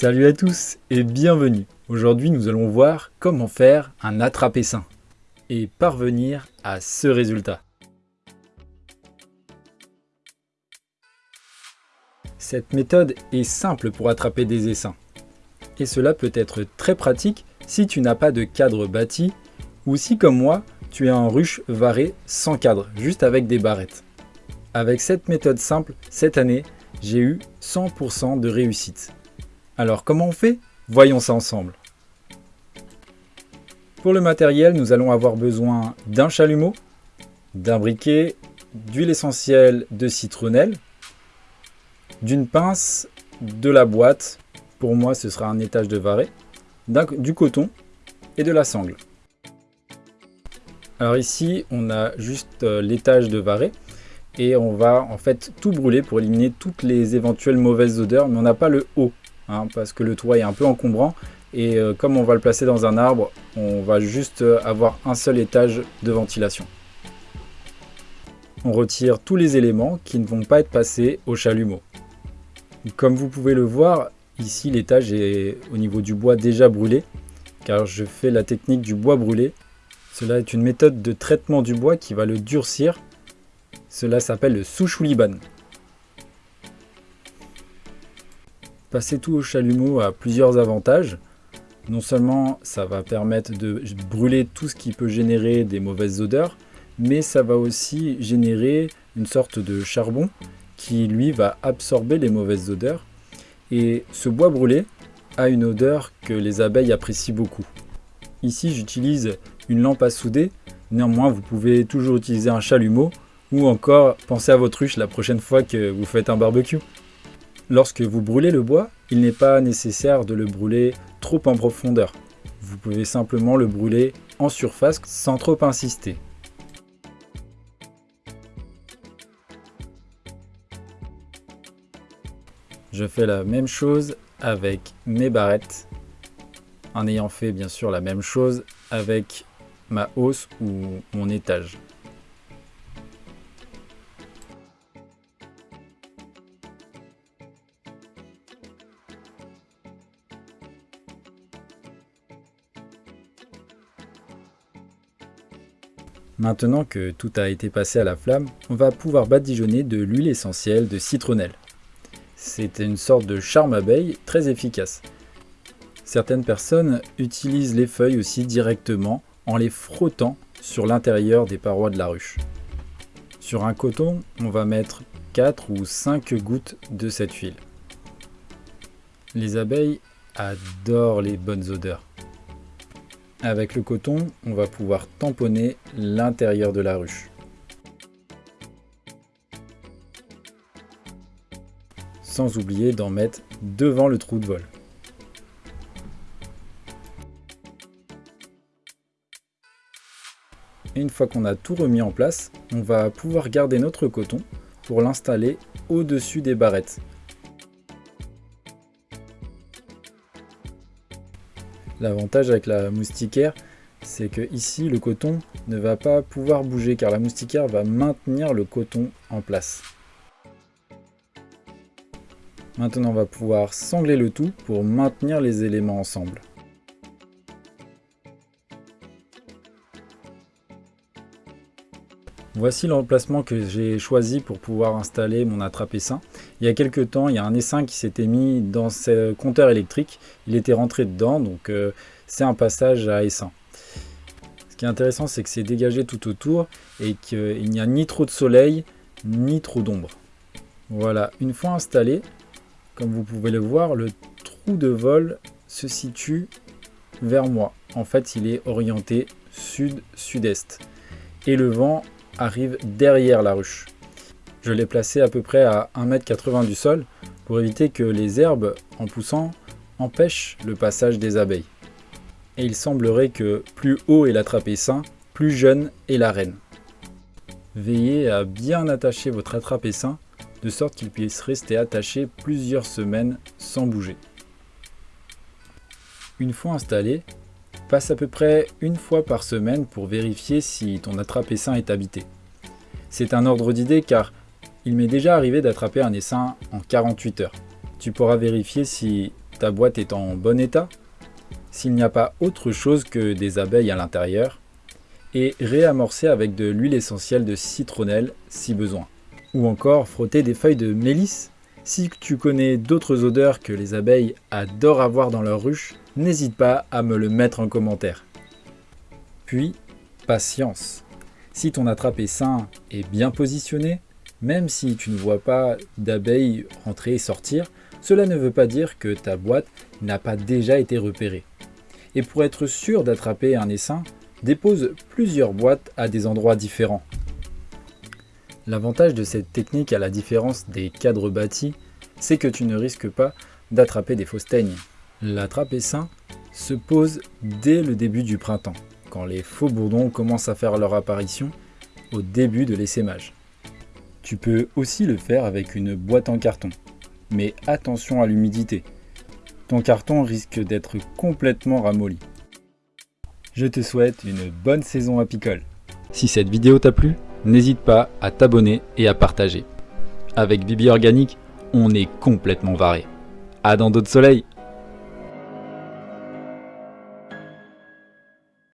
Salut à tous et bienvenue. Aujourd'hui nous allons voir comment faire un attrapé sain et parvenir à ce résultat. Cette méthode est simple pour attraper des essaims. Et cela peut être très pratique si tu n'as pas de cadre bâti ou si comme moi tu es en ruche varé sans cadre, juste avec des barrettes. Avec cette méthode simple, cette année, j'ai eu 100% de réussite. Alors comment on fait? Voyons ça ensemble. Pour le matériel, nous allons avoir besoin d'un chalumeau, d'un briquet, d'huile essentielle de citronnelle, d'une pince, de la boîte, pour moi ce sera un étage de varé, du coton et de la sangle. Alors ici on a juste euh, l'étage de varé et on va en fait tout brûler pour éliminer toutes les éventuelles mauvaises odeurs mais on n'a pas le haut Hein, parce que le toit est un peu encombrant et euh, comme on va le placer dans un arbre, on va juste euh, avoir un seul étage de ventilation. On retire tous les éléments qui ne vont pas être passés au chalumeau. Comme vous pouvez le voir, ici l'étage est au niveau du bois déjà brûlé, car je fais la technique du bois brûlé. Cela est une méthode de traitement du bois qui va le durcir. Cela s'appelle le souchouliban. Passer tout au chalumeau a plusieurs avantages. Non seulement ça va permettre de brûler tout ce qui peut générer des mauvaises odeurs, mais ça va aussi générer une sorte de charbon qui lui va absorber les mauvaises odeurs. Et ce bois brûlé a une odeur que les abeilles apprécient beaucoup. Ici j'utilise une lampe à souder, néanmoins vous pouvez toujours utiliser un chalumeau ou encore penser à votre ruche la prochaine fois que vous faites un barbecue. Lorsque vous brûlez le bois, il n'est pas nécessaire de le brûler trop en profondeur. Vous pouvez simplement le brûler en surface sans trop insister. Je fais la même chose avec mes barrettes, en ayant fait bien sûr la même chose avec ma hausse ou mon étage. Maintenant que tout a été passé à la flamme, on va pouvoir badigeonner de l'huile essentielle de citronnelle. C'est une sorte de charme abeille très efficace. Certaines personnes utilisent les feuilles aussi directement en les frottant sur l'intérieur des parois de la ruche. Sur un coton, on va mettre 4 ou 5 gouttes de cette huile. Les abeilles adorent les bonnes odeurs. Avec le coton, on va pouvoir tamponner l'intérieur de la ruche. Sans oublier d'en mettre devant le trou de vol. une fois qu'on a tout remis en place, on va pouvoir garder notre coton pour l'installer au-dessus des barrettes. L'avantage avec la moustiquaire, c'est que ici le coton ne va pas pouvoir bouger car la moustiquaire va maintenir le coton en place. Maintenant on va pouvoir sangler le tout pour maintenir les éléments ensemble. Voici l'emplacement que j'ai choisi pour pouvoir installer mon attrape-essaim. Il y a quelques temps, il y a un essaim qui s'était mis dans ce compteur électrique. Il était rentré dedans, donc euh, c'est un passage à essaim. Ce qui est intéressant, c'est que c'est dégagé tout autour et qu'il n'y a ni trop de soleil, ni trop d'ombre. Voilà, une fois installé, comme vous pouvez le voir, le trou de vol se situe vers moi. En fait, il est orienté sud-sud-est. Et le vent arrive derrière la ruche. Je l'ai placé à peu près à 1m80 du sol pour éviter que les herbes, en poussant, empêchent le passage des abeilles. et il semblerait que plus haut est l'attrape essaim, plus jeune est la reine. Veillez à bien attacher votre attrape essaim de sorte qu'il puisse rester attaché plusieurs semaines sans bouger. Une fois installé, passe à peu près une fois par semaine pour vérifier si ton attrape essaim est habité. C'est un ordre d'idée car il m'est déjà arrivé d'attraper un essaim en 48 heures. Tu pourras vérifier si ta boîte est en bon état, s'il n'y a pas autre chose que des abeilles à l'intérieur, et réamorcer avec de l'huile essentielle de citronnelle si besoin. Ou encore frotter des feuilles de mélisse. Si tu connais d'autres odeurs que les abeilles adorent avoir dans leur ruche, n'hésite pas à me le mettre en commentaire. Puis, patience. Si ton attrape est sain et bien positionné, même si tu ne vois pas d'abeilles rentrer et sortir, cela ne veut pas dire que ta boîte n'a pas déjà été repérée. Et pour être sûr d'attraper un essaim, dépose plusieurs boîtes à des endroits différents. L'avantage de cette technique à la différence des cadres bâtis, c'est que tu ne risques pas d'attraper des fausses teignes. L'attrape essaim se pose dès le début du printemps, quand les faux bourdons commencent à faire leur apparition au début de l'essaimage. Tu peux aussi le faire avec une boîte en carton, mais attention à l'humidité. Ton carton risque d'être complètement ramolli. Je te souhaite une bonne saison apicole. Si cette vidéo t'a plu, n'hésite pas à t'abonner et à partager. Avec Bibi Organique, on est complètement varé. À dans d'autres soleils